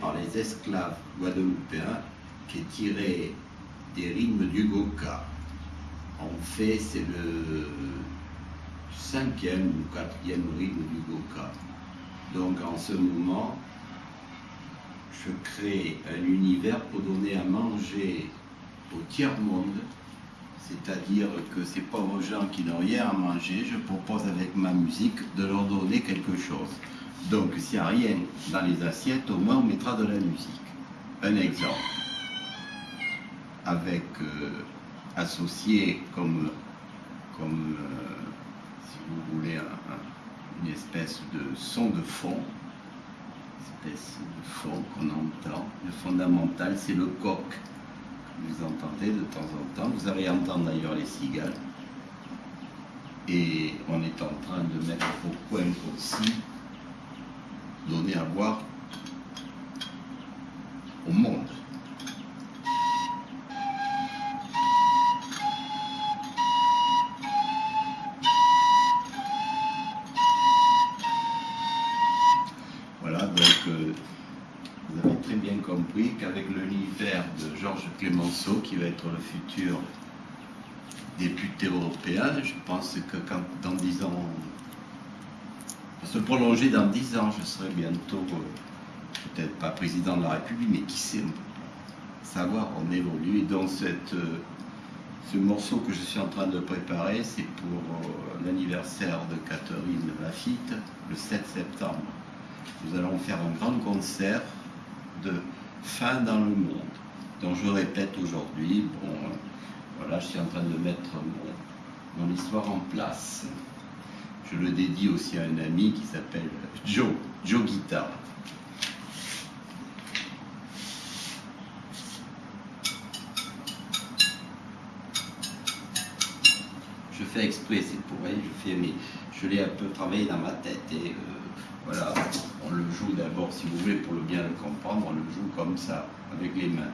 par les esclaves guadeloupéens qui est tiré des rythmes du Goka. En fait, c'est le cinquième ou quatrième rythme du Goka. Donc en ce moment, je crée un univers pour donner à manger au tiers-monde, c'est-à-dire que ces pauvres gens qui n'ont rien à manger, je propose avec ma musique de leur donner quelque chose. Donc s'il n'y a rien dans les assiettes, au moins on mettra de la musique. Un exemple. Avec euh, associé comme, comme euh, si vous voulez, une espèce de son de fond, espèce de fond qu'on entend. Le fondamental, c'est le coq. Vous entendez de temps en temps. Vous allez entendre d'ailleurs les cigales. Et on est en train de mettre au coin aussi donner à voir au monde. Bien compris qu'avec l'univers de Georges Clémenceau, qui va être le futur député européen, je pense que quand, dans dix ans, se prolonger dans dix ans, je serai bientôt, euh, peut-être pas président de la République, mais qui sait, savoir, on évolue. Et dans cette, euh, ce morceau que je suis en train de préparer, c'est pour euh, l'anniversaire de Catherine Lafitte, le 7 septembre. Nous allons faire un grand concert de fin dans le monde. Donc je répète aujourd'hui, bon, voilà, je suis en train de mettre mon, mon histoire en place. Je le dédie aussi à un ami qui s'appelle Joe, Joe Guitar. Je fais exprès, c'est pour je fais, mais je l'ai un peu travaillé dans ma tête et euh, voilà, on le joue d'abord, si vous voulez, pour le bien le comprendre, on le joue comme ça, avec les mains.